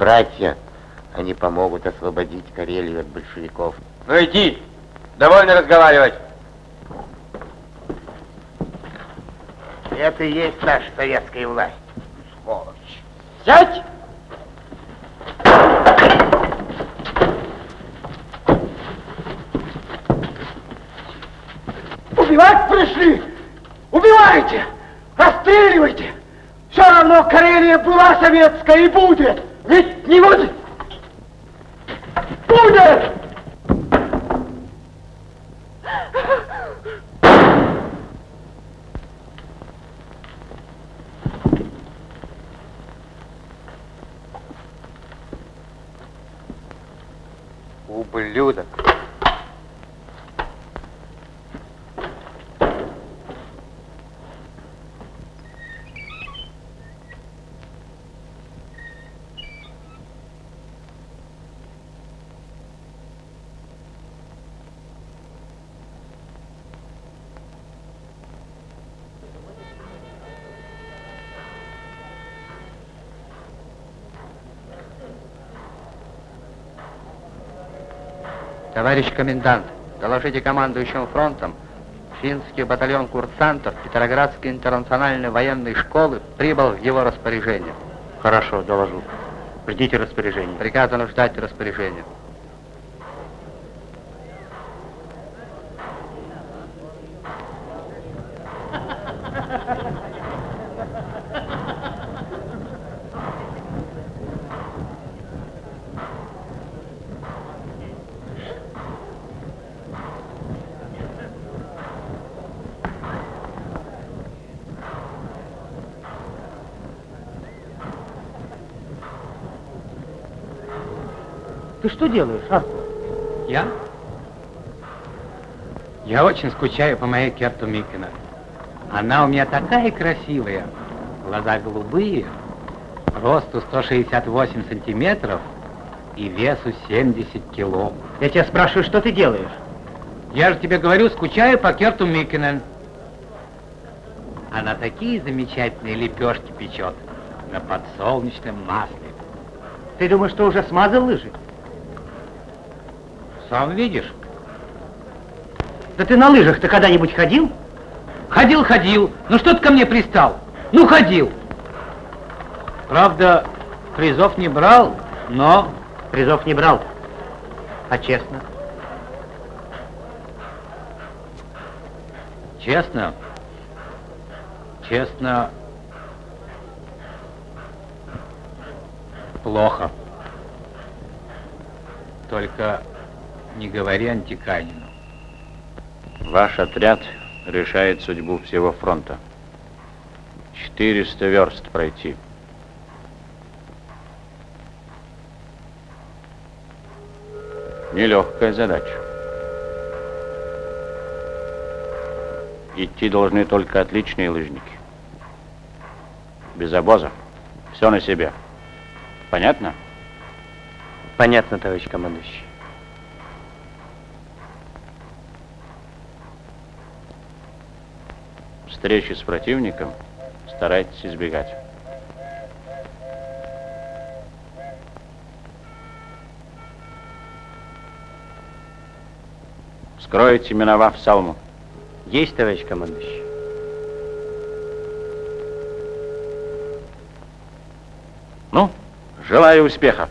братья. Они помогут освободить Карелию от большевиков. Ну иди, довольно разговаривать. Это и есть наша советская власть. Сволочь. Сядь! Убивать пришли! Убивайте! Расстреливайте! Все равно Карелия была советская и будет! Ведь не будет! Будет! Ублюдок. Товарищ комендант, доложите командующим фронтом, финский батальон курсантов Петроградской интернациональной военной школы прибыл в его распоряжение. Хорошо, доложу. Ждите распоряжения. Приказано ждать распоряжения. Ты что делаешь, а? Я? Я очень скучаю по моей Керту Микина. Она у меня такая красивая. Глаза голубые, росту 168 сантиметров и весу 70 кило. Я тебя спрашиваю, что ты делаешь? Я же тебе говорю, скучаю по Керту Микинен. Она такие замечательные лепешки печет на подсолнечном масле. Ты думаешь, что уже смазал лыжи? Сам видишь. Да ты на лыжах-то когда-нибудь ходил? Ходил, ходил. Ну что ты ко мне пристал? Ну, ходил. Правда, призов не брал, но... Призов не брал. А честно? Честно? Честно... Плохо. Только не говори Антиканину. Ваш отряд решает судьбу всего фронта. 400 верст пройти. Нелегкая задача. Идти должны только отличные лыжники. Без обоза. Все на себе. Понятно? Понятно, товарищ командующий. Встречи с противником старайтесь избегать. Скройте, миновав Салму. Есть, товарищ командующий. Ну, желаю успеха.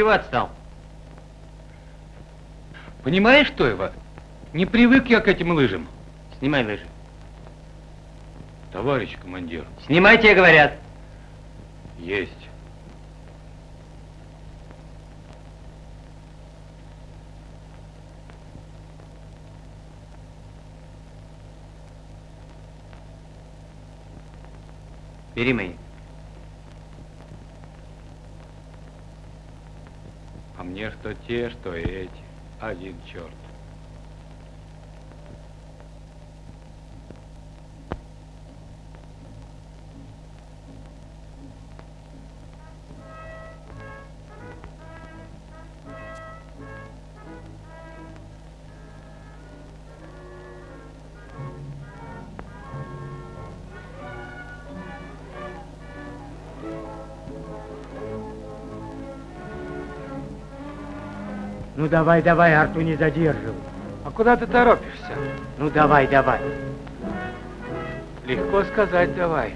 Чего отстал? Понимаешь, что его? Не привык я к этим лыжам. Снимай лыжи. Товарищ командир. Снимайте, говорят. Есть. Бери мои. А мне что те, что эти. Один черт. Давай, давай, Арту не задерживай. А куда ты торопишься? Ну давай, давай. Легко сказать давай.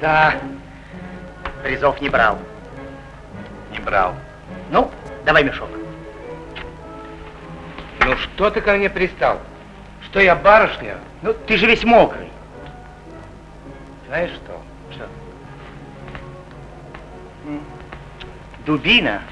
Да. Призов не брал. Не брал. Ну, давай мешок. Ну что ты ко мне пристал? Что я барышня? Ну, ты же весь мокрый. Знаешь что? Что? Дубина.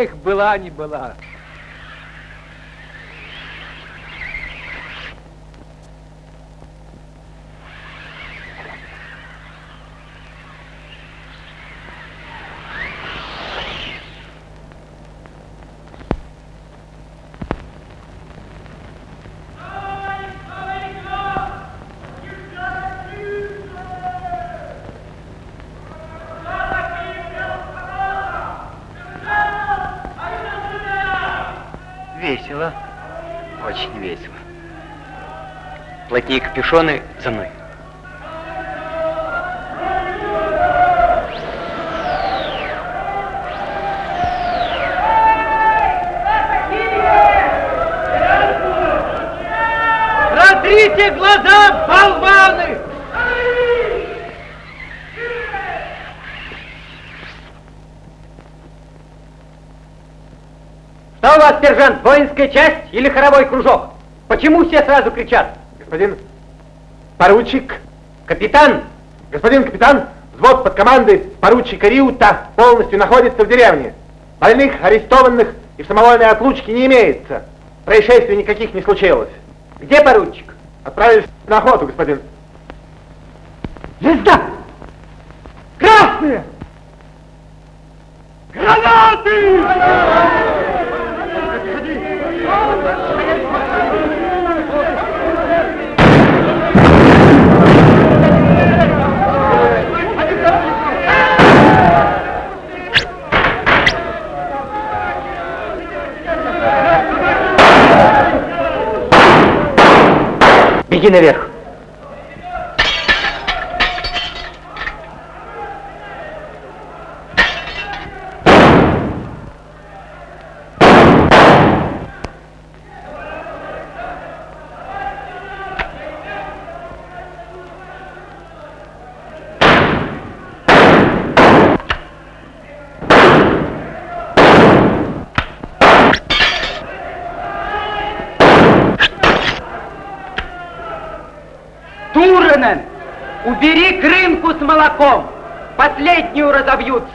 Эх, была не была. Весело. Очень весело. Плотнее капюшоны за мной. Вас, сержант, воинская часть или хоровой кружок? Почему все сразу кричат? Господин поручик, Капитан, господин капитан, взвод под командой поручика Риута полностью находится в деревне. Больных, арестованных и в самовольной отлучке не имеется. Происшествий никаких не случилось. где поручик? Отправились на охоту, господин. Звезда! Наверх.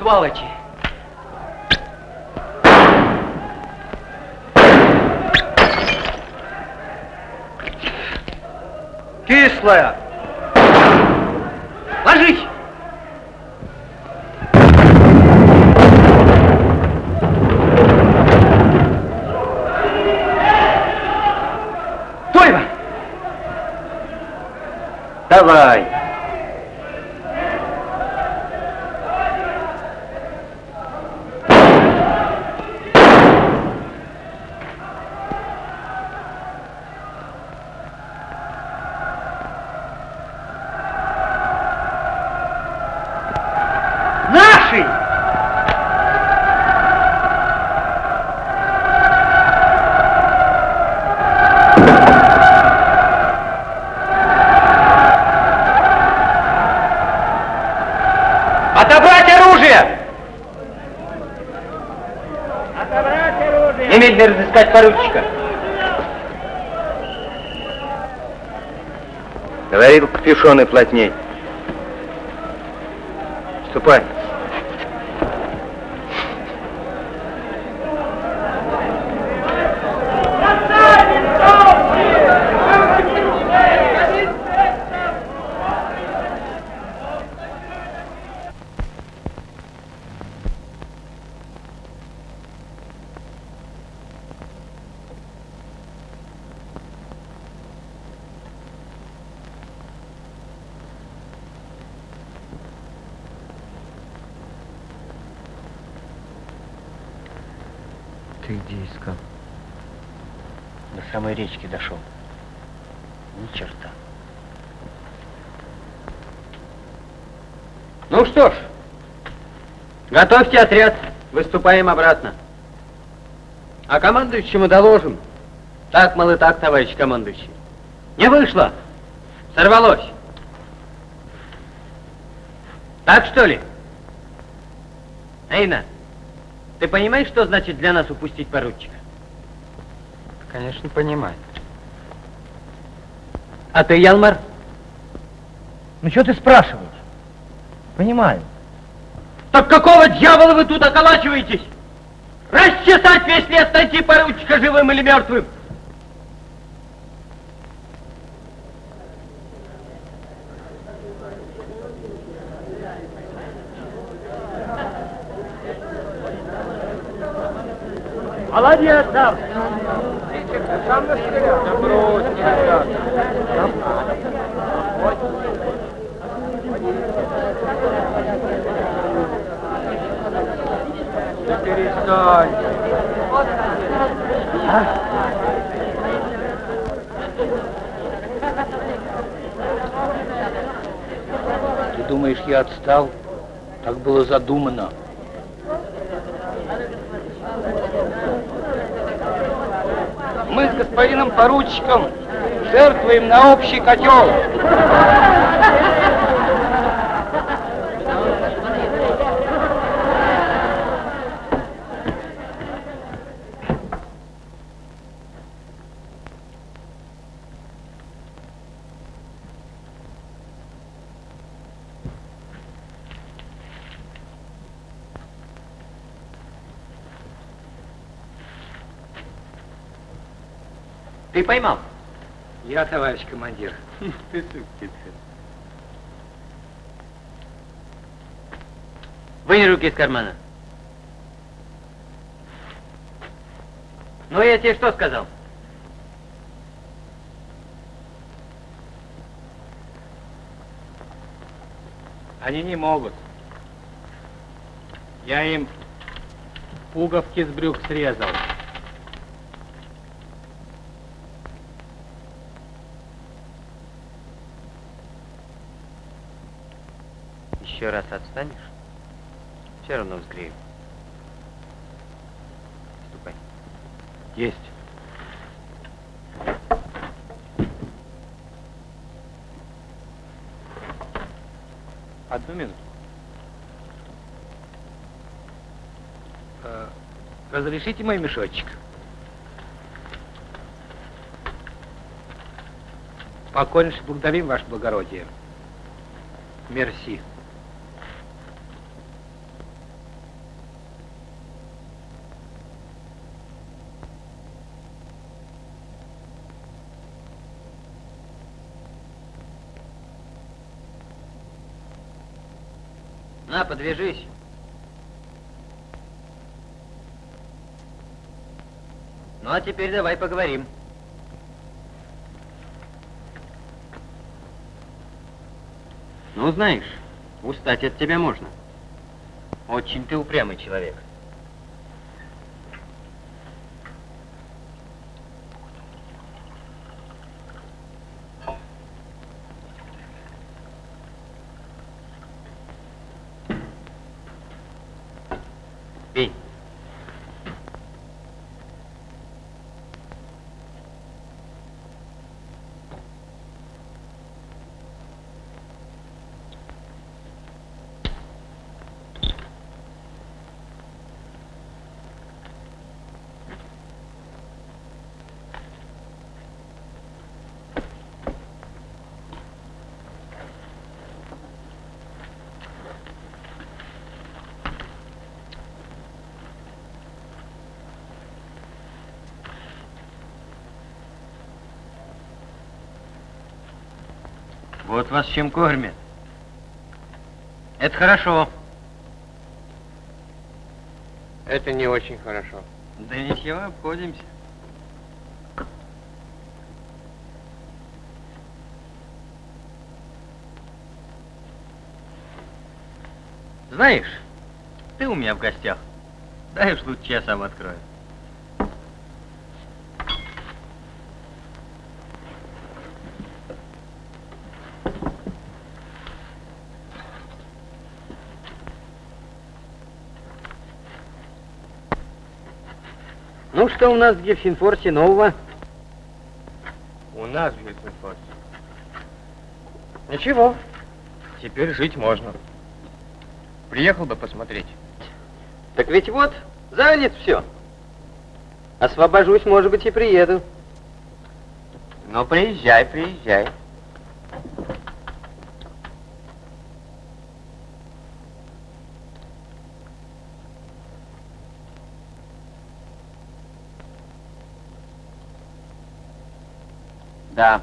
mythology. Поручика. Говорил капюшоны плотней. Ступай. Ты где искал? До самой речки дошел. Ни черта. Ну что ж, готовьте отряд, выступаем обратно. А командующему доложим. Так, мол, и так, товарищ командующий. Не вышло. Сорвалось. Так что ли? Эйна, ты понимаешь, что значит для нас упустить поручика? Конечно, понимаю. А ты, Ялмар? Ну что ты спрашиваешь? Понимаю. Какого дьявола вы тут околачиваетесь? Расчесать весь лес, найти поручика живым или мертвым? Молодец, сам. Ты думаешь, я отстал? Так было задумано. Мы с господином поручиком жертвуем на общий котел. Поймал? Я, товарищ командир. Вынь руки из кармана. Ну, я тебе что сказал? Они не могут. Я им пуговки с брюк срезал. Еще раз отстанешь, все равно взгрею. Ступай. Есть. Одну минуту. Э, Разрешите мой мешочек? Покорнейше благодарим, ваше благородие. Мерси. На, подвяжись. Ну а теперь давай поговорим. Ну, знаешь, устать от тебя можно. Очень ты упрямый человек. Вот вас чем кормят. Это хорошо. Это не очень хорошо. Да ничего, обходимся. Знаешь, ты у меня в гостях. Дай уж лучше я сам открою. Ну, что у нас в Гельсинфорсе нового? У нас в Гельсинфорсе. Ничего. Теперь жить можно. Приехал бы посмотреть. Так ведь вот, занят все. Освобожусь, может быть, и приеду. Ну, приезжай, приезжай. Да.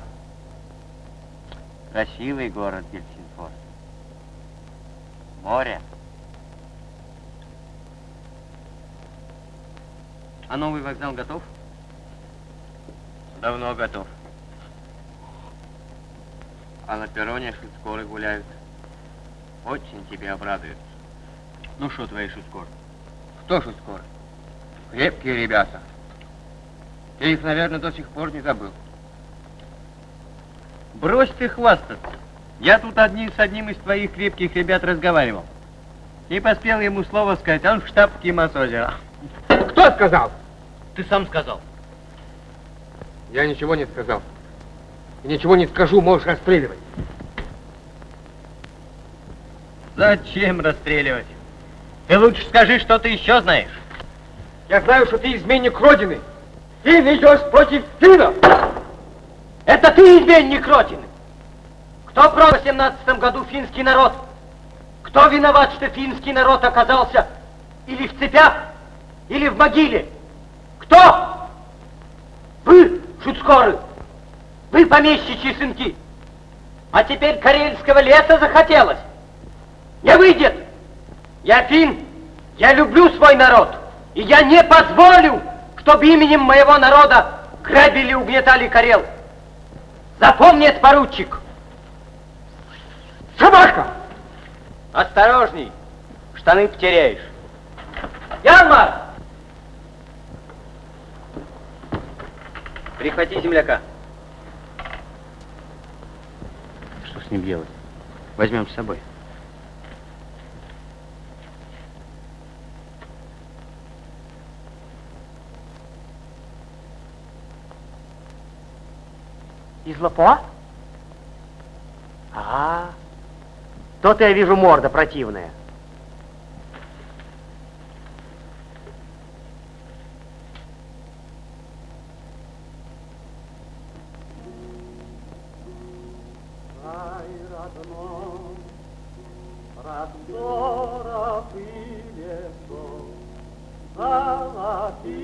Красивый город Гельсинфорс. Море. А новый вокзал готов? Давно готов. А на перроне шуткоры гуляют. Очень тебе обрадуют. Ну что твои шуткоры? Кто скоро? Крепкие ребята. Ты их, наверное, до сих пор не забыл. Брось ты хвастаться. Я тут одни с одним из твоих крепких ребят разговаривал. Не поспел ему слово сказать, он в штаб Кимасозера. Кто сказал? Ты сам сказал. Я ничего не сказал. И ничего не скажу, можешь расстреливать. Зачем расстреливать? Ты лучше скажи, что ты еще знаешь. Я знаю, что ты изменник Родины. Ты идешь против финнов. Это ты изменник Родины. Кто продал в 17 году финский народ? Кто виноват, что финский народ оказался или в цепях, или в могиле? Кто? Вы, шуцкоры, вы помещичьи сынки. А теперь карельского леса захотелось. Не выйдет. Я фин, я люблю свой народ, и я не позволю, чтобы именем моего народа грабили и угнетали Карел. Запомни это, поручик. Собака! Осторожней, штаны потеряешь. Янмар! Прихвати земляка. Что с ним делать? Возьмем с собой. Из лопуа? А, То-то я вижу морда противная. Раздоров и лесов, золотых.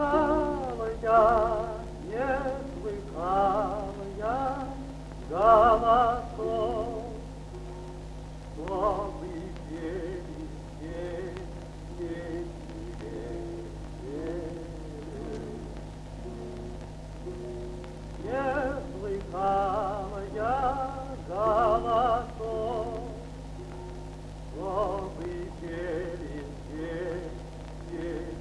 слыхала я, не слыхала я голосов, что вы пели, пели, пели, пели. Не слыхала я голосов, что вы пели, пели, пели.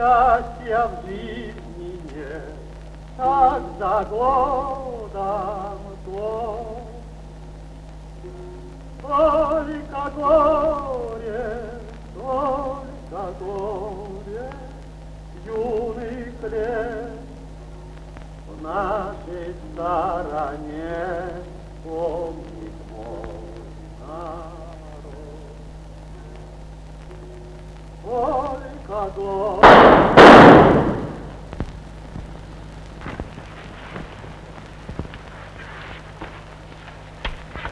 Счастья в жизни нет, так за годом год. Только горе, только горе, юных лет в нашей стороне помнит мой народ. Горе.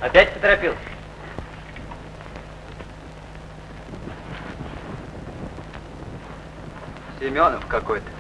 Опять поторопился? Семенов какой-то.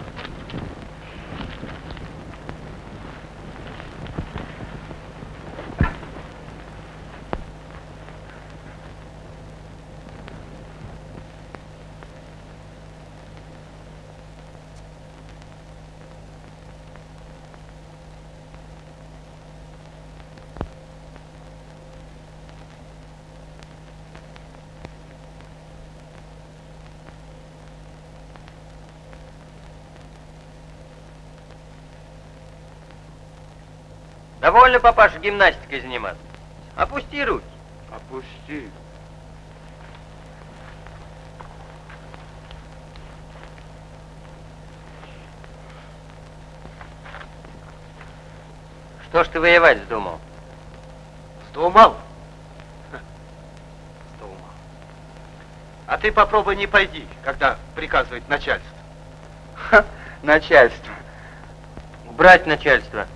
Довольно, папаша, гимнастикой заниматься. Опусти руки. Опусти. Что ж ты воевать вздумал? Вздумал? Вздумал. А ты попробуй не пойди, когда приказывает начальство. Ха, начальство. Убрать начальство.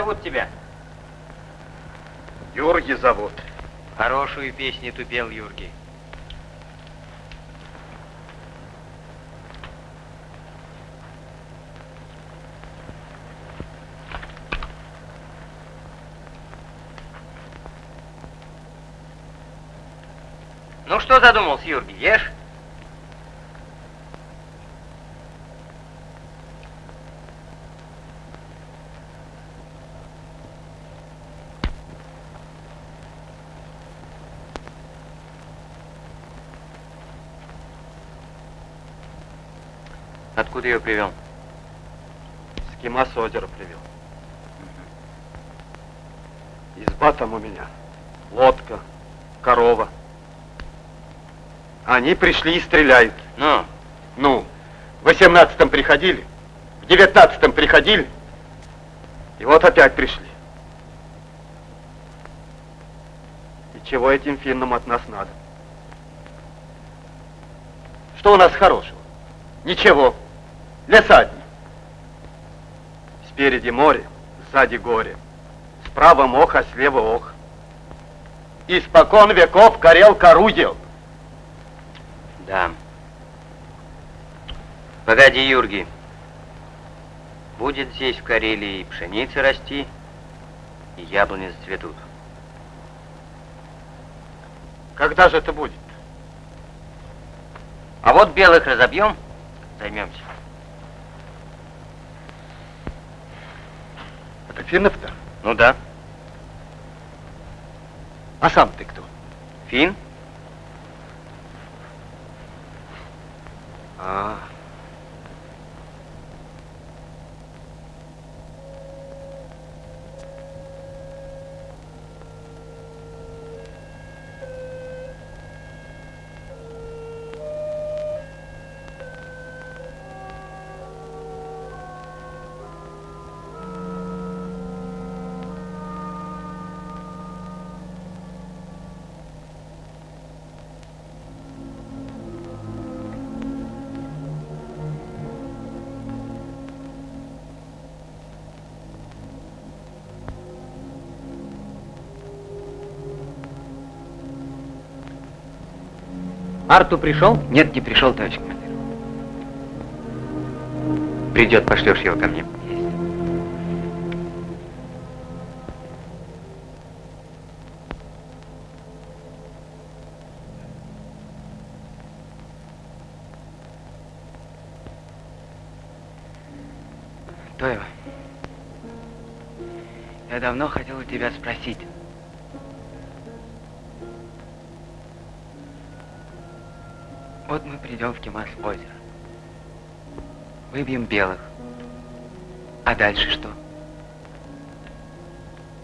Зовут тебя? Юрги зовут. Хорошую песню ты пел, Юргий. Ну что задумался, Юргий, ешь? Откуда ее привел? С Кима с озера привел. Изба там у меня. Лодка, корова. Они пришли и стреляют. Ну, Ну, в восемнадцатом приходили, в девятнадцатом приходили, и вот опять пришли. И чего этим финнам от нас надо? Что у нас хорошего? Ничего. Леса одни. Спереди море, сзади горе. Справа мох, а слева ох. Испокон веков корел кору ел. да. Погоди, Юргий. Будет здесь, в Карелии, и пшеница расти, и яблони зацветут. Когда же это будет? А вот белых разобьем, займемся. Финнов-то? Ну да. А сам ты кто? Фин? Арту пришел? Нет, не пришел, товарищ командир. Придет, пошлешь его ко мне. Тоева, я давно хотел у тебя спросить. Вот мы придем в Кемас озеро. Выбьем белых. А дальше что?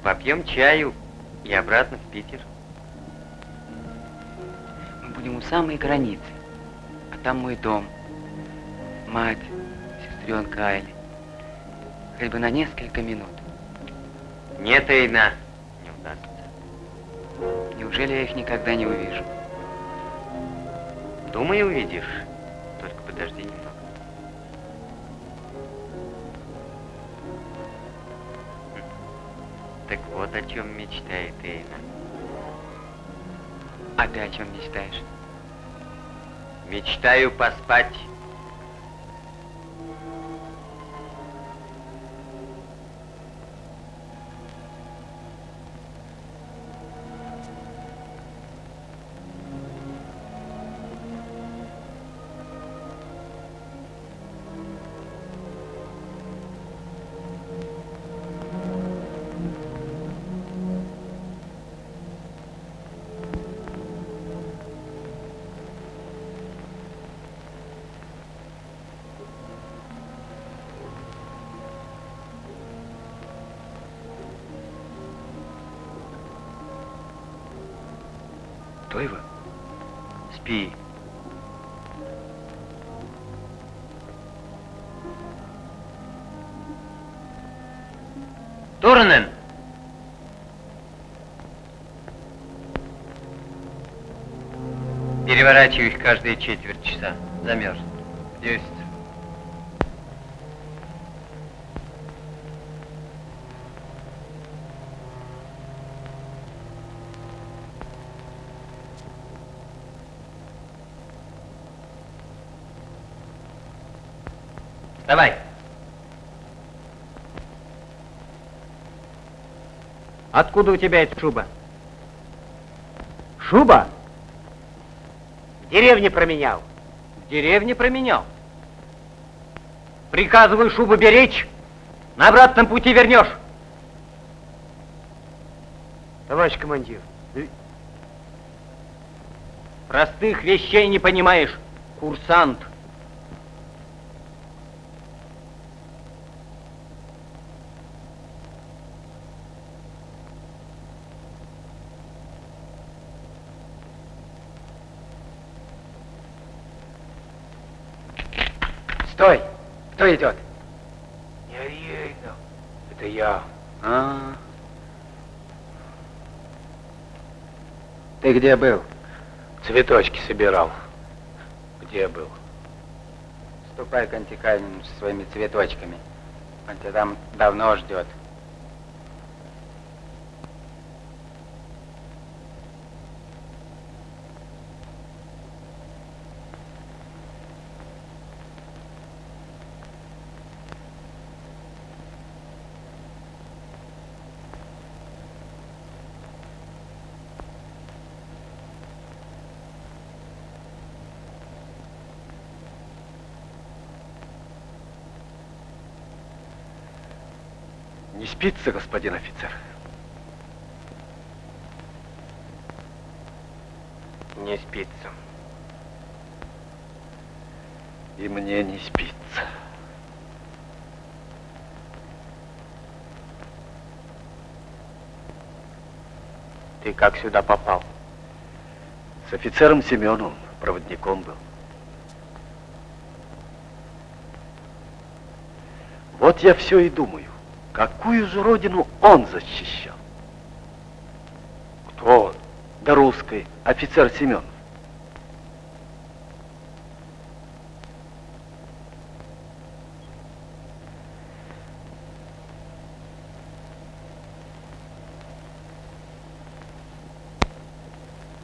Попьем чаю и обратно в Питер. Мы будем у самой границы. А там мой дом, мать, сестренка Айли. Хоть бы на несколько минут. Нет, Эйна, не удастся. Неужели я их никогда не увижу? Думаю, увидишь. Только подожди немного. Так вот о чем мечтает Эйна. А ты о чем мечтаешь? Мечтаю поспать. Переворачивай их каждые четверть часа. Замерз. Есть. Давай. Откуда у тебя эта шуба? Шуба? Деревне променял. В деревне променял. Приказываю шубу беречь, на обратном пути вернешь. Товарищ командир, Простых вещей не понимаешь, курсант. Кто идет? Не Рейна, это я. А. Ты где был? Цветочки собирал. Где был? Ступай к Антикальному со своими цветочками. Он тебя там давно ждет. Не спится, господин офицер? Не спится. И мне не спится. Ты как сюда попал? С офицером Семеновым, проводником был. Вот я все и думаю, какую же родину он защищал? Кто он? Да русской, офицер Семенов.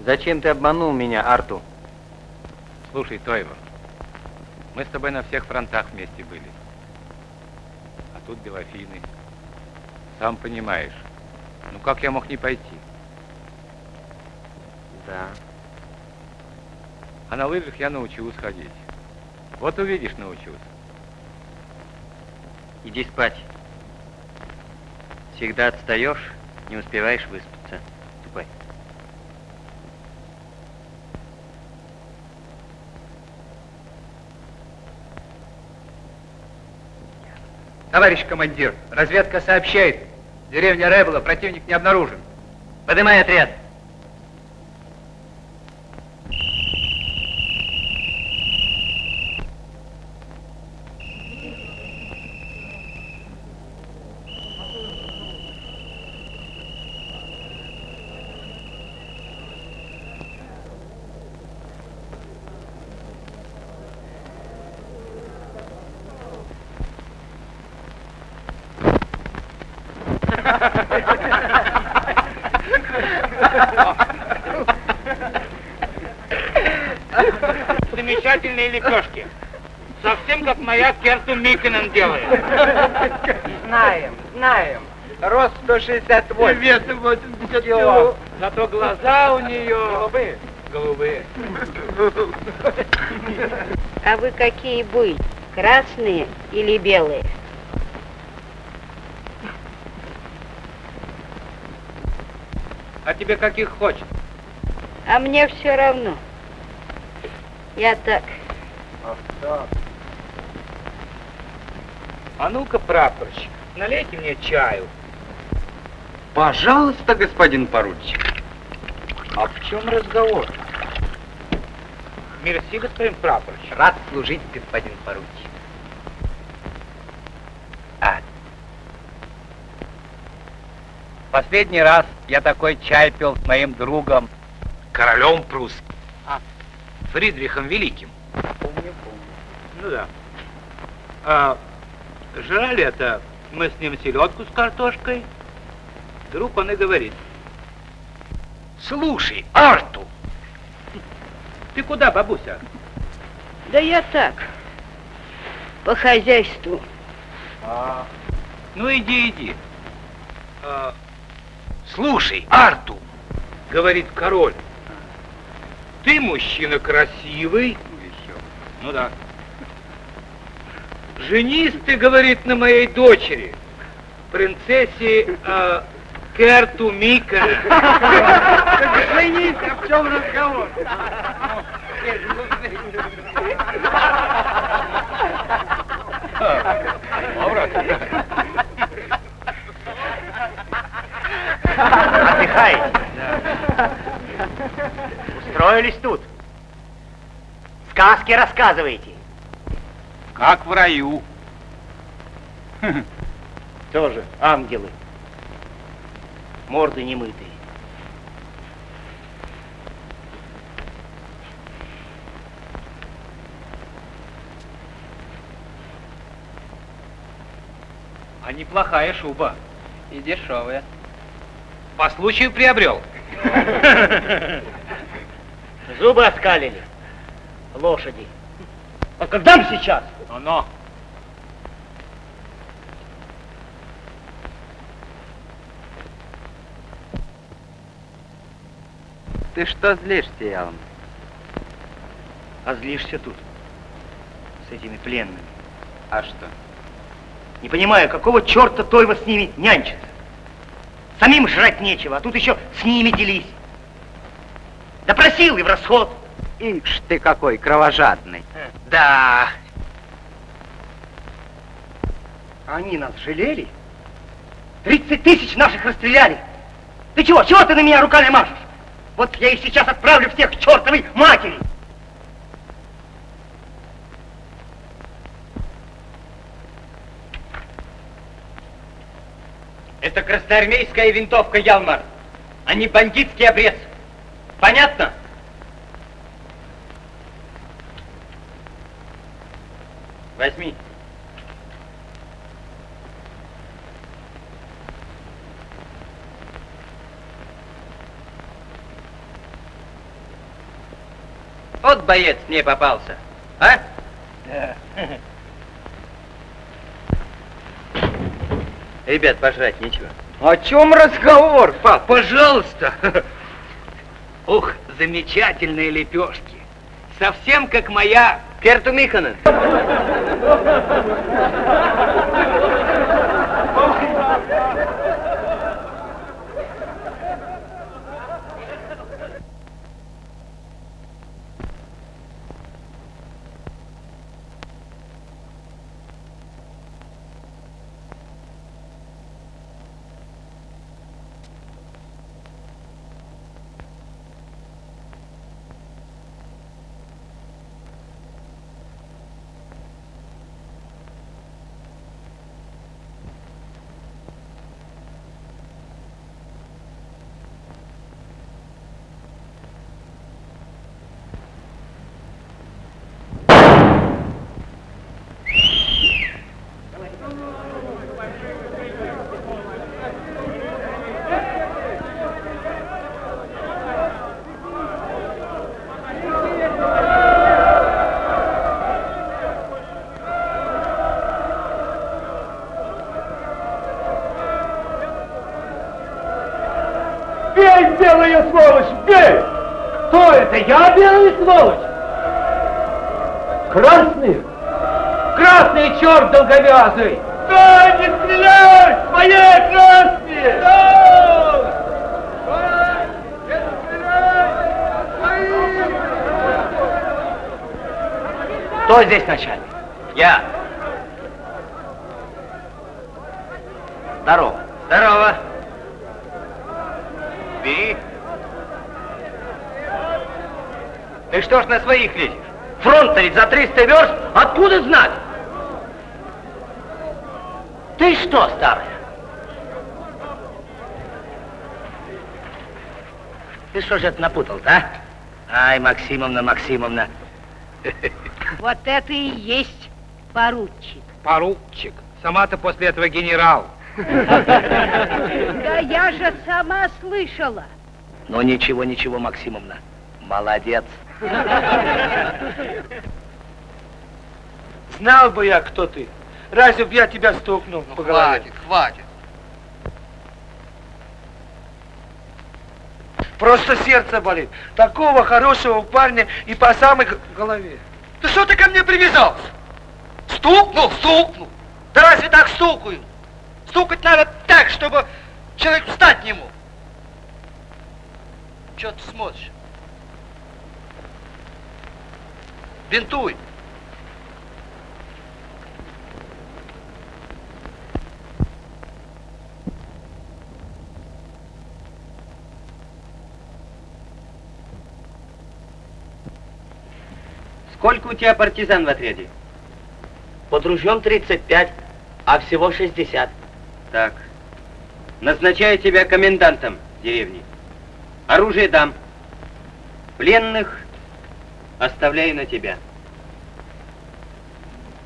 Зачем ты обманул меня, Арту? Слушай, Тойва, мы с тобой на всех фронтах вместе были. А тут Белофины. Сам понимаешь. Ну как я мог не пойти? Да. А на лыжах я научился ходить. Вот увидишь, научился. Иди спать. Всегда отстаешь, не успеваешь выспаться. Ступай. Товарищ командир, разведка сообщает. Деревня Ребла, противник не обнаружен. Поднимай отряд. Замечательные лепешки. Совсем как моя Миконен делает. Знаем, знаем. Рост 168. Вес 80 кило. Зато глаза у нее... Голубые. Голубые. А вы какие были? Красные или белые? А тебе каких хочешь? А мне все равно. Я так. Ах так. А ну-ка, прапорщик, налейте мне чаю. Пожалуйста, господин поручик. А в чем разговор? Мерси, господин прапорщик. Рад служить, господин поручик. А. Последний раз я такой чай пил с моим другом. Королем прусским. А. Фридрихом Великим. Помню, помню. Ну да. А, жрали это мы с ним селедку с картошкой. Вдруг он и говорит. Слушай, Арту! Ты куда, бабуся? Да я так. По хозяйству. А, ну иди, иди. А, слушай, Арту, говорит король, ты мужчина красивый. Еще. Ну да. Женись ты, говорит, на моей дочери, принцессе э, Керту Мика. Женись, а в чем разговор? Отдыхаете? Устроились тут? Сказки рассказываете? Как в раю. Тоже ангелы. Морды немытые. А неплохая шуба. И дешевая. По случаю приобрел. Зубы оскалили. Лошади. А когда мы сейчас? Но-но. Ты что злишься, Ялм? А злишься тут. С этими пленными. А что? Не понимаю, какого черта Тойва с ними нянчится? Самим жрать нечего, а тут еще с ними делись. Допросил и в расход. Ишь ты какой кровожадный. Да. Они нас жалели? 30 тысяч наших расстреляли. Ты чего? Чего ты на меня руками машешь? Вот я их сейчас отправлю всех к чертовой матери. Это красноармейская винтовка Ялмар, а не бандитский обрез. Понятно? Возьми. Вот боец мне попался, а? Ребят, пожрать нечего. О чем разговор, пап? Пожалуйста. Ух, замечательные лепешки. Совсем как моя Керту белая сволочь, бей! Кто это? Я белая сволочь? Красный? Красный черт долговязый! Да, не стреляй! Мои красные! Кто здесь начальник? Я. Здорово. Здорово. Бери. Ты что ж на своих лезешь? Фронт ведь за 300 верст, откуда знать? Ты что, старая? Ты что же это напутал-то, а? Ай, Максимовна, Максимовна. Вот это и есть поручик. Поручик. Сама-то после этого генерал. Да я же сама слышала. Ну ничего, ничего, Максимовна. Молодец. Знал бы я, кто ты. Разве б я тебя стукнул по голове? Хватит, хватит. Просто сердце болит. Такого хорошего парня и по самой голове. Ты что ты ко мне привязался? Стукнул, стукнул. Да разве так стукают? Стукать надо так, чтобы человек встать не мог. Че ты смотришь? Бинтуй. Сколько у тебя партизан в отряде? Под ружьем 35, а всего 60. Так. Назначаю тебя комендантом деревни. Оружие дам. Пленных оставляю на тебя.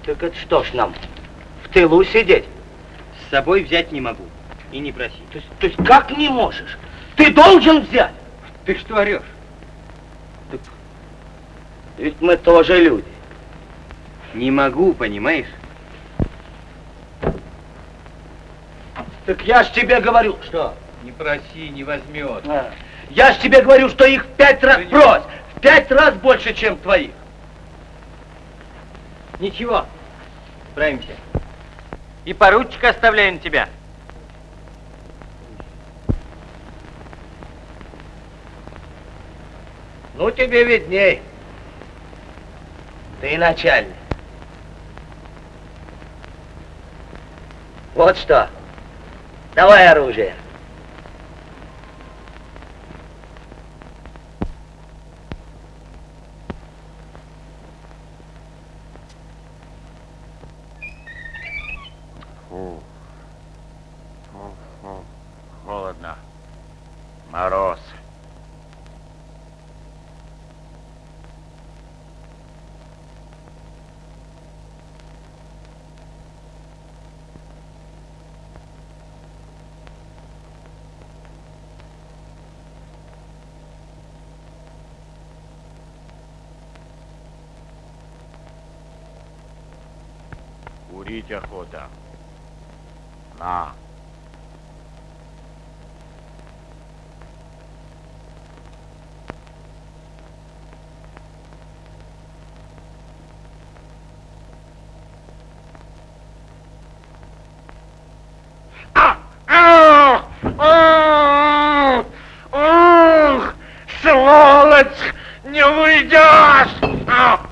Так это что ж нам, в тылу сидеть? С собой взять не могу. И не проси. То есть, то есть как не можешь? Ты должен взять. Ты что орешь? Так ведь мы тоже люди. Не могу, понимаешь? Так я ж тебе говорю. Что? Не проси, не возьмет. А, Я ж тебе говорю, что их в пять раз брось. Пять раз больше, чем твоих. Ничего, справимся. И поручика оставляю на тебя. Ну, тебе видней. Ты начальник. Вот что. Давай оружие. Курить охота. На. Ух, сволочь, не уйдешь! А!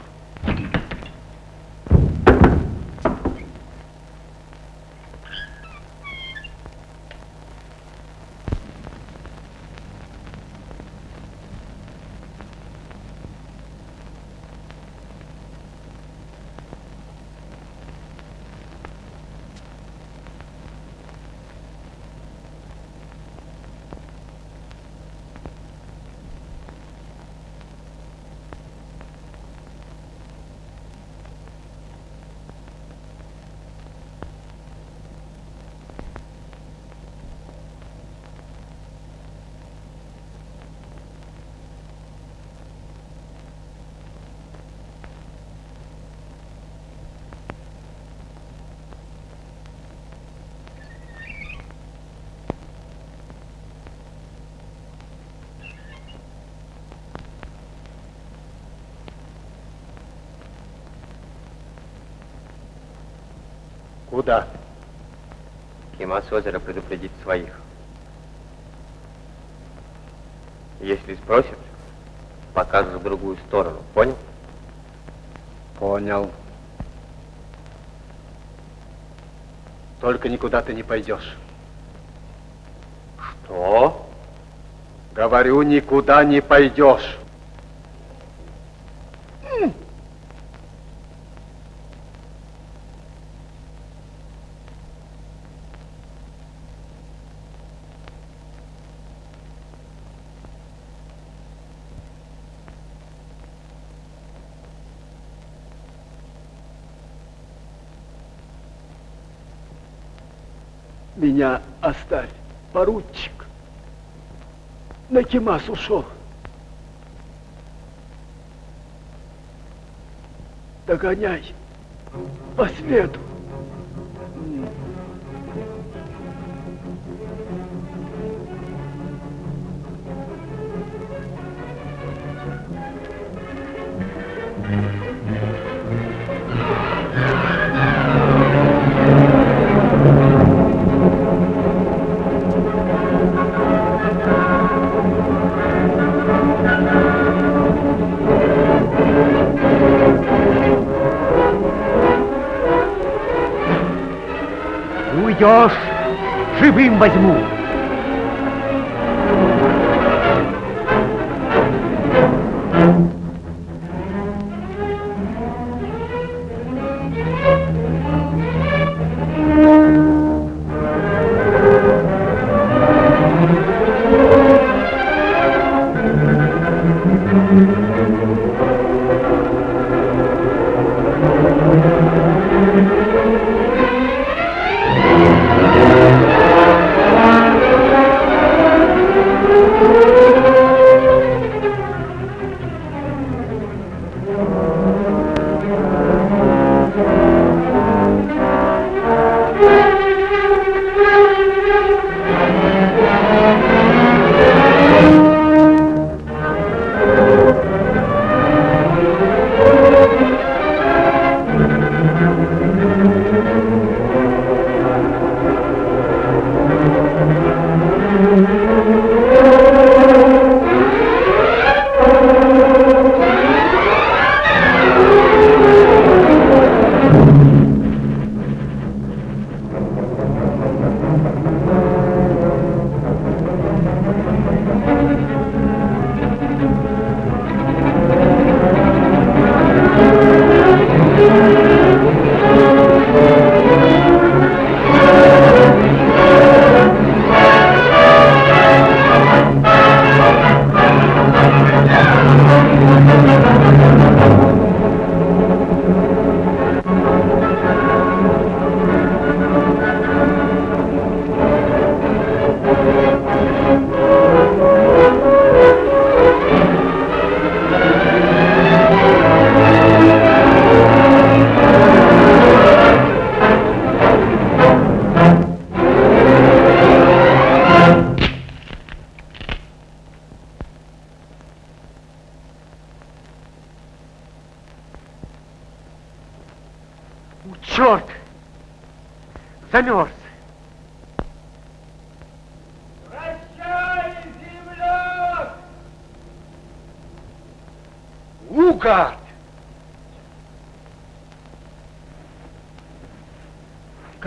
Куда? Кима с озера предупредить своих. Если спросят, покажешь в другую сторону. Понял? Понял. Только никуда ты не пойдешь. Что? Говорю, никуда не пойдешь. Меня оставь, поручик. На Кимас ушел. Догоняй по следу. Уйдешь, живым возьму.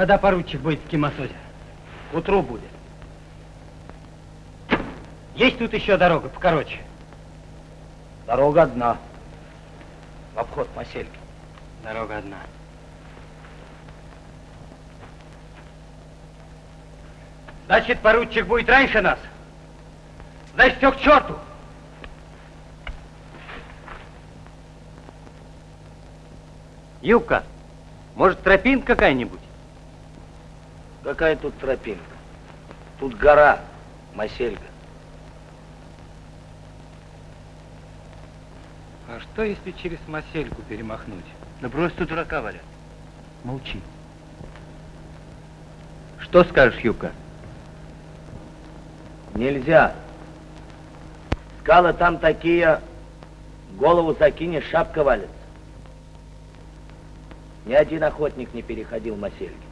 Когда поручик будет в Кимасозе? К утру будет. Есть тут еще дорога покороче? Дорога одна. В обход посельки. Дорога одна. Значит, поручик будет раньше нас? Значит, все к черту. Юбка, может, тропинка какая-нибудь? Какая тут тропинка? Тут гора, Масельга. А что, если через Масельку перемахнуть? Да брось тут дурака, Валя. Молчи. Что скажешь, Юбка? Нельзя. Скалы там такие, голову закинешь, шапка валится. Ни один охотник не переходил Масельги.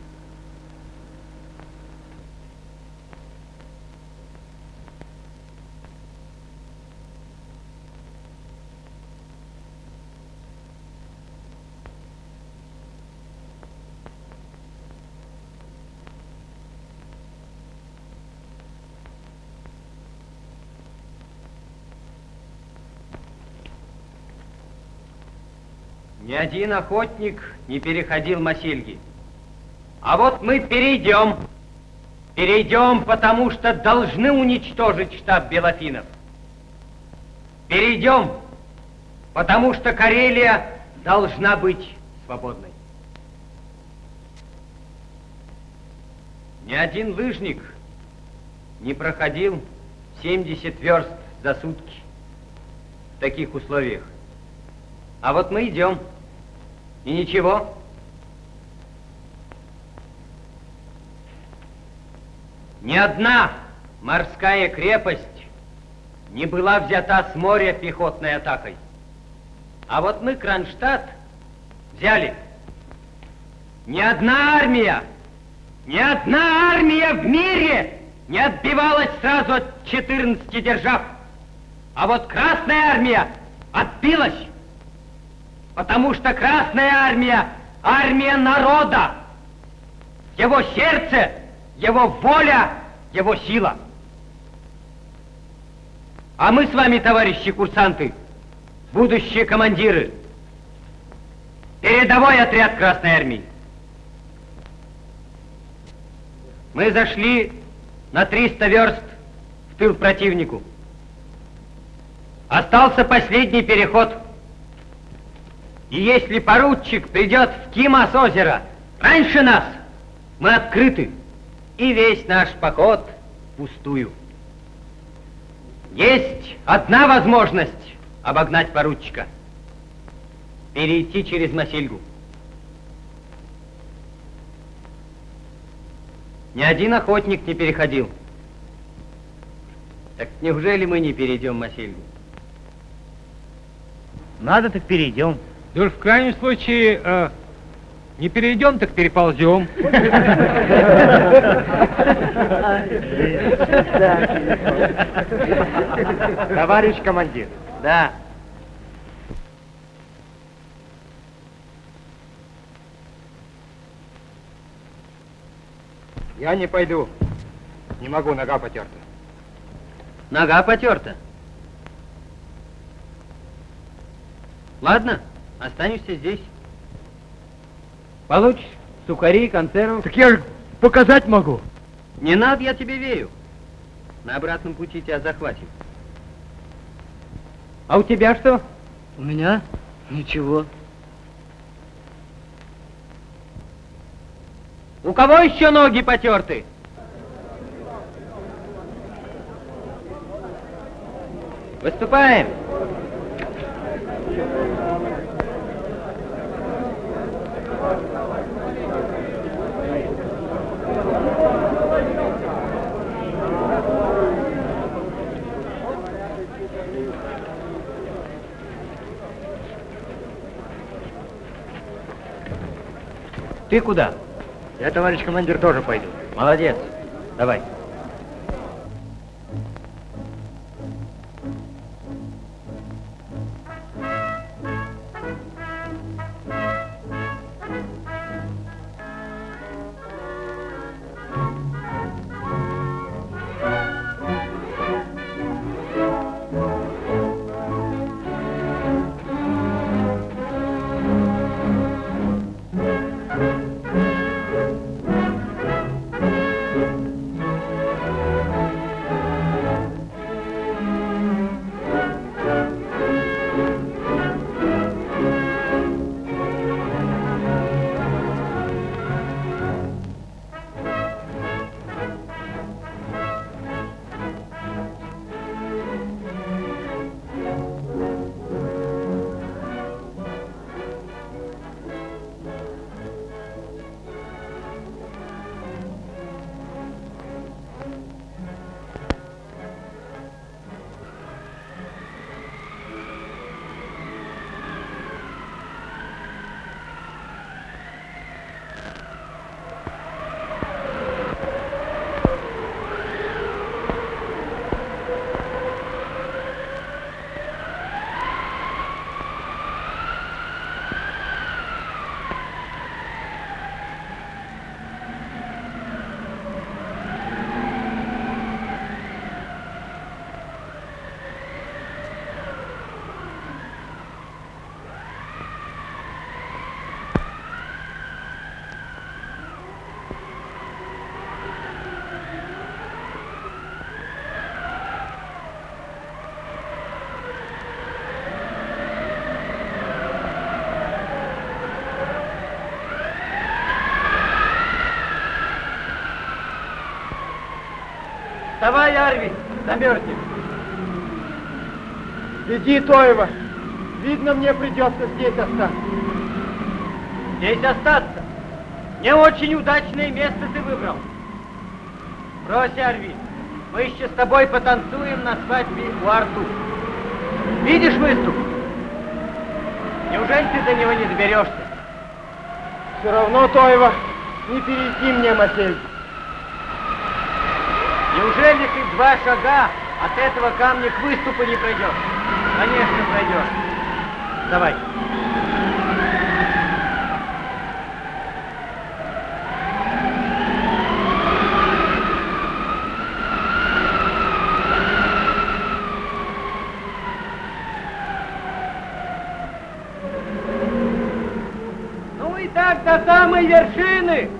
Ни один охотник не переходил Масильги. А вот мы перейдем. Перейдем, потому что должны уничтожить штаб Белофинов. Перейдем, потому что Карелия должна быть свободной. Ни один лыжник не проходил 70 верст за сутки в таких условиях. А вот мы идем, и ничего. Ни одна морская крепость не была взята с моря пехотной атакой. А вот мы Кронштадт взяли. Ни одна армия, ни одна армия в мире не отбивалась сразу от 14 держав. А вот Красная армия отбилась, потому что Красная армия – армия народа. Его сердце, его воля, его сила. А мы с вами, товарищи курсанты, будущие командиры, передовой отряд Красной армии. Мы зашли на 300 верст в тыл противнику. Остался последний переход. И если поручик придет в Кимас озеро раньше нас, мы открыты, и весь наш поход пустую. Есть одна возможность обогнать поручика. Перейти через Масильгу. Ни один охотник не переходил. Так неужели мы не перейдем Масильгу? Надо, так перейдем. Да уж в крайнем случае, э, не перейдем, так переползем. Товарищ командир. Да. Я не пойду. Не могу, нога потерта. Нога потерта. Ладно, останешься здесь. Получишь сухари, консервов. Так я же показать могу. Не надо, я тебе верю. На обратном пути тебя захватим. А у тебя что? У меня ничего. У кого еще ноги потерты? Выступаем. Ты куда? Я, товарищ командир, тоже пойду. Молодец. Давай. Вставай, Арви, замерзнем. Иди, Тоева. Видно, мне придется здесь остаться. Здесь остаться? Не очень удачное место ты выбрал. Брось, Арви, мы еще с тобой потанцуем на свадьбе у Арту. Видишь выступ? Неужели ты до него не доберешься? Все равно, Тоева, не перейти мне, Мательд. Неужели ты два шага от этого камня к выступу не пройдешь? Конечно, пройдешь. Давай. Ну и так до самой вершины.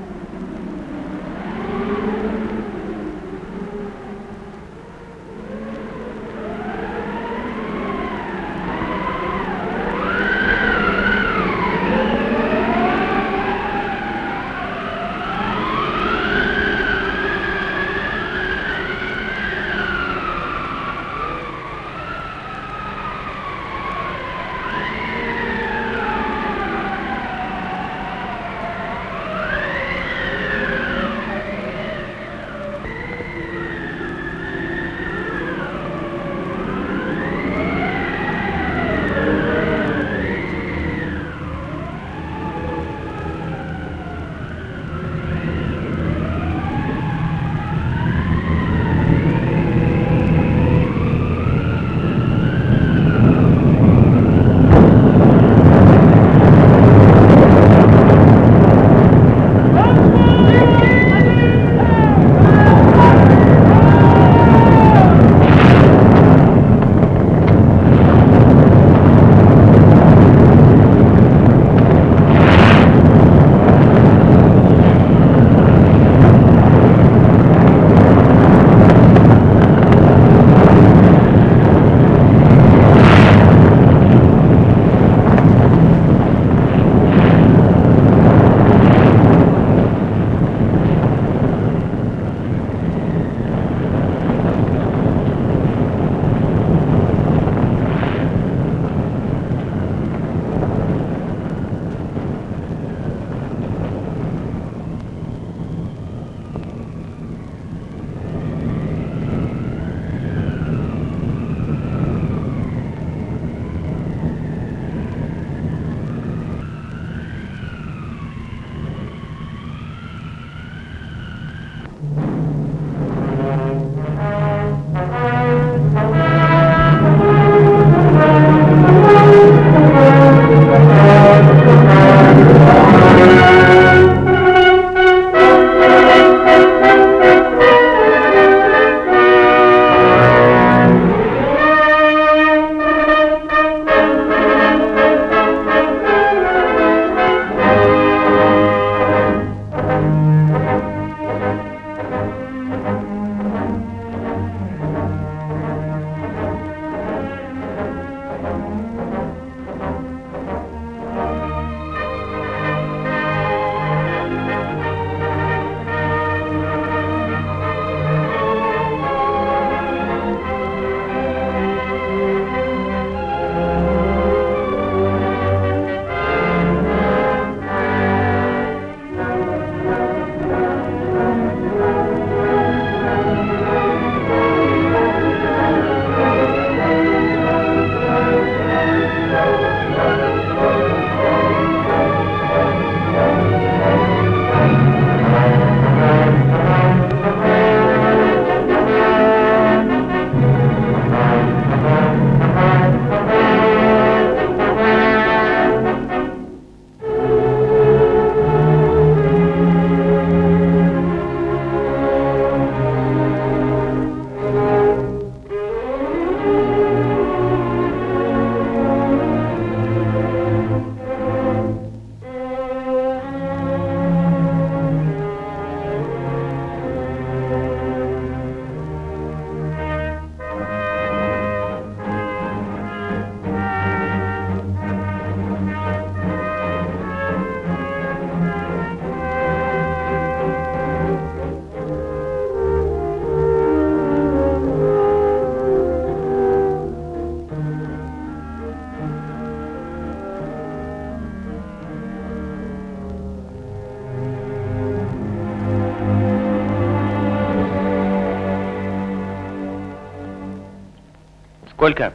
Сколько?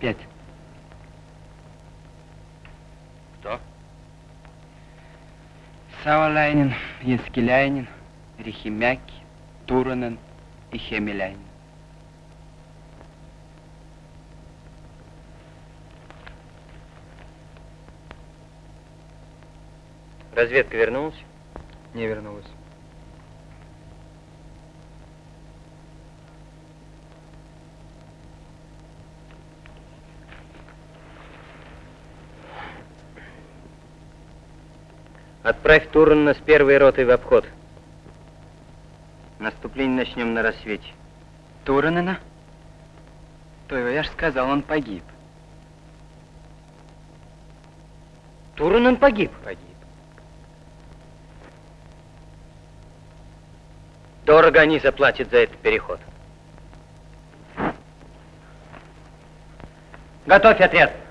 Пять. Кто? Савалайнин, Янскиляйнин, Рихимяки, Туранен и Хемеляйнин. Разведка вернулась? Не вернулась. Отправь Турана с первой ротой в обход. Наступление начнем на рассвете. Туранена? То его, я ж сказал, он погиб. Туранен погиб? Погиб. Дорого они заплатят за этот переход. Готовь отряд.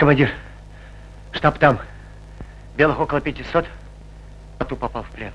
Командир, штаб там. Белых около 500. Ату попал в плен.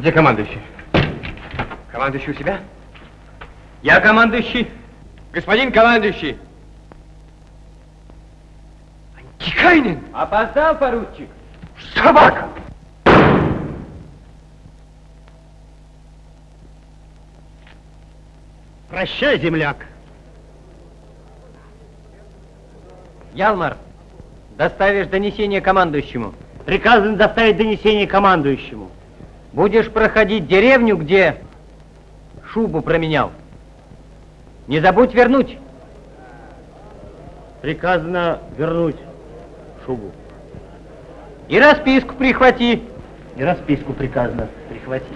Где командующий? Командующий у себя? Я командующий. Господин командующий! Тикайнин! Опоздал, поручик. Собака! Прощай, земляк. Ялмар, доставишь донесение командующему. Приказано доставить донесение командующему. Будешь проходить деревню, где шубу променял. Не забудь вернуть. Приказано вернуть шубу. И расписку прихвати. И расписку приказано прихватить.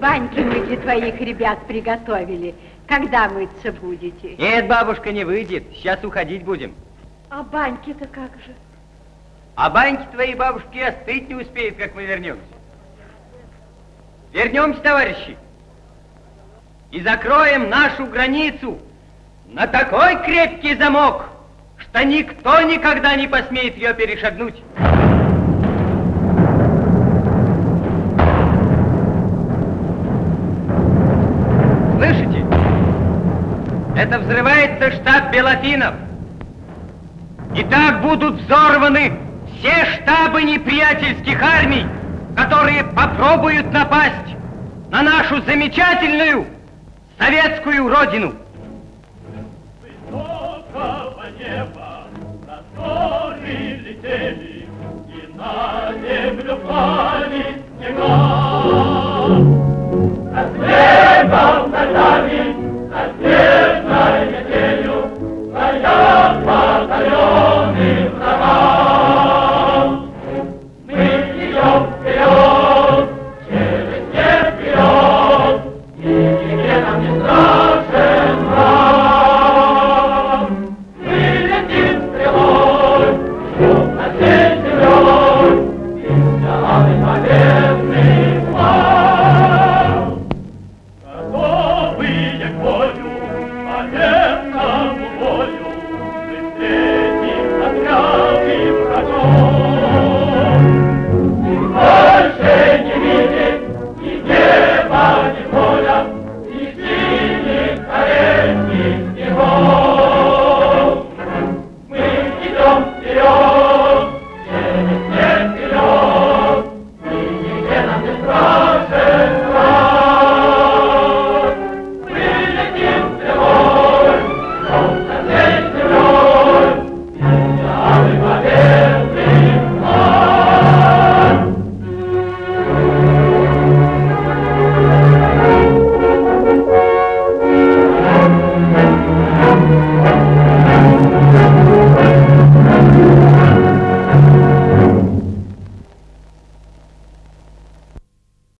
Баньки мы для твоих ребят приготовили. Когда мыться будете? Нет, бабушка, не выйдет. Сейчас уходить будем. А баньки-то как же? А баньки твоей бабушки остыть не успеют, как мы вернемся. Вернемся, товарищи, и закроем нашу границу на такой крепкий замок, что никто никогда не посмеет ее перешагнуть. Слышите? Это взрывается штаб Белофинов. И так будут взорваны все штабы неприятельских армий, которые попробуют напасть на нашу замечательную советскую родину. Высокого неба просторы летели, и на землю пали снега. Над небом над нами, над снежной метелью, стоят батальоны врага.